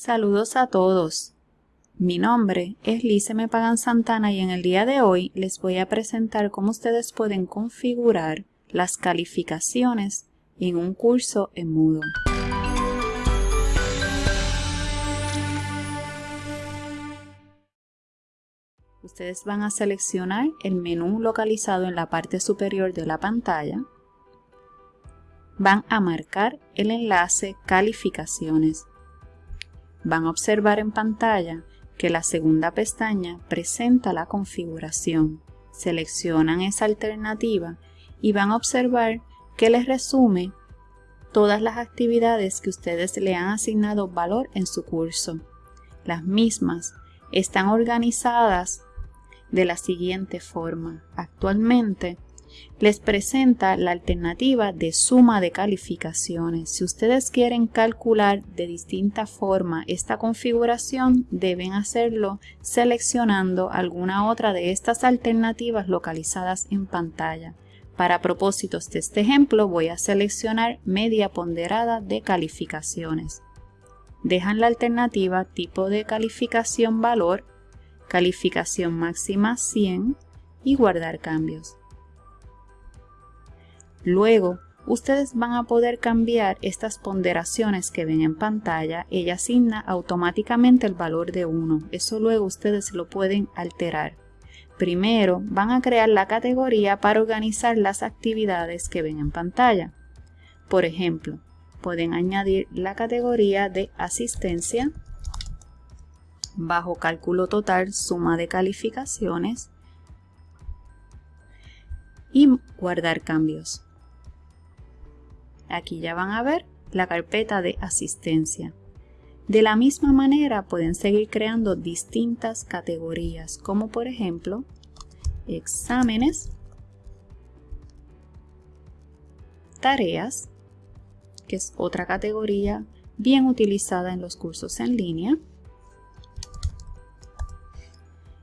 Saludos a todos. Mi nombre es Lice Me Pagan Santana y en el día de hoy les voy a presentar cómo ustedes pueden configurar las calificaciones en un curso en Moodle. Ustedes van a seleccionar el menú localizado en la parte superior de la pantalla. Van a marcar el enlace Calificaciones. Van a observar en pantalla que la segunda pestaña presenta la configuración. Seleccionan esa alternativa y van a observar que les resume todas las actividades que ustedes le han asignado valor en su curso. Las mismas están organizadas de la siguiente forma. Actualmente les presenta la alternativa de suma de calificaciones. Si ustedes quieren calcular de distinta forma esta configuración, deben hacerlo seleccionando alguna otra de estas alternativas localizadas en pantalla. Para propósitos de este ejemplo voy a seleccionar media ponderada de calificaciones. Dejan la alternativa tipo de calificación valor, calificación máxima 100 y guardar cambios. Luego, ustedes van a poder cambiar estas ponderaciones que ven en pantalla. Ella asigna automáticamente el valor de 1. Eso luego ustedes lo pueden alterar. Primero, van a crear la categoría para organizar las actividades que ven en pantalla. Por ejemplo, pueden añadir la categoría de asistencia, bajo cálculo total, suma de calificaciones y guardar cambios. Aquí ya van a ver la carpeta de asistencia. De la misma manera pueden seguir creando distintas categorías, como por ejemplo, exámenes, tareas, que es otra categoría bien utilizada en los cursos en línea,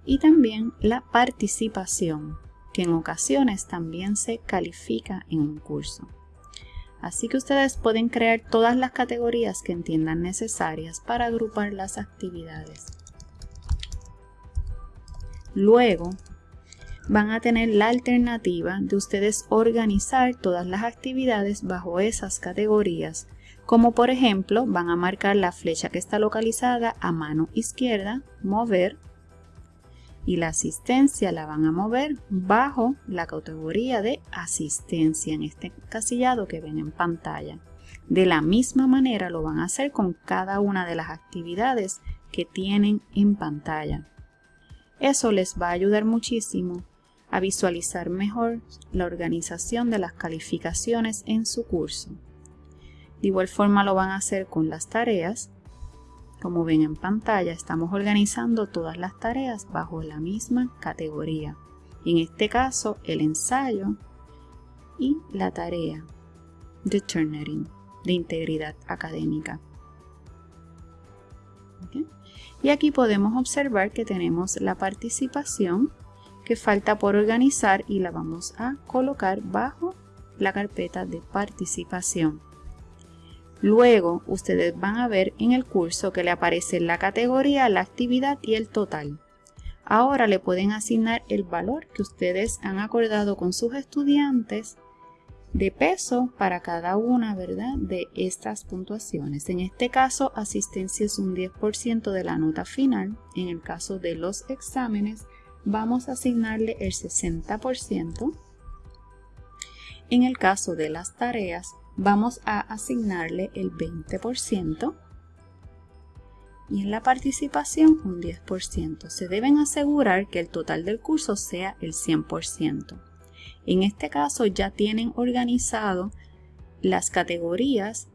y también la participación, que en ocasiones también se califica en un curso. Así que ustedes pueden crear todas las categorías que entiendan necesarias para agrupar las actividades. Luego, van a tener la alternativa de ustedes organizar todas las actividades bajo esas categorías, como por ejemplo van a marcar la flecha que está localizada a mano izquierda, mover, y la asistencia la van a mover bajo la categoría de asistencia en este casillado que ven en pantalla. De la misma manera lo van a hacer con cada una de las actividades que tienen en pantalla. Eso les va a ayudar muchísimo a visualizar mejor la organización de las calificaciones en su curso. De igual forma lo van a hacer con las tareas como ven en pantalla, estamos organizando todas las tareas bajo la misma categoría. En este caso, el ensayo y la tarea de Turnitin, de integridad académica. Y aquí podemos observar que tenemos la participación que falta por organizar y la vamos a colocar bajo la carpeta de participación. Luego, ustedes van a ver en el curso que le aparece la categoría, la actividad y el total. Ahora le pueden asignar el valor que ustedes han acordado con sus estudiantes de peso para cada una ¿verdad? de estas puntuaciones. En este caso, asistencia es un 10% de la nota final. En el caso de los exámenes, vamos a asignarle el 60%. En el caso de las tareas, vamos a asignarle el 20% y en la participación un 10%. Se deben asegurar que el total del curso sea el 100%. En este caso ya tienen organizado las categorías,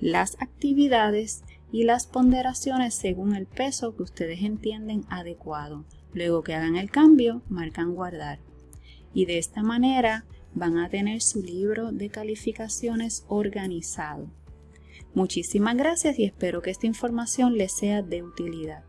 las actividades y las ponderaciones según el peso que ustedes entienden adecuado. Luego que hagan el cambio, marcan guardar. Y de esta manera van a tener su libro de calificaciones organizado. Muchísimas gracias y espero que esta información les sea de utilidad.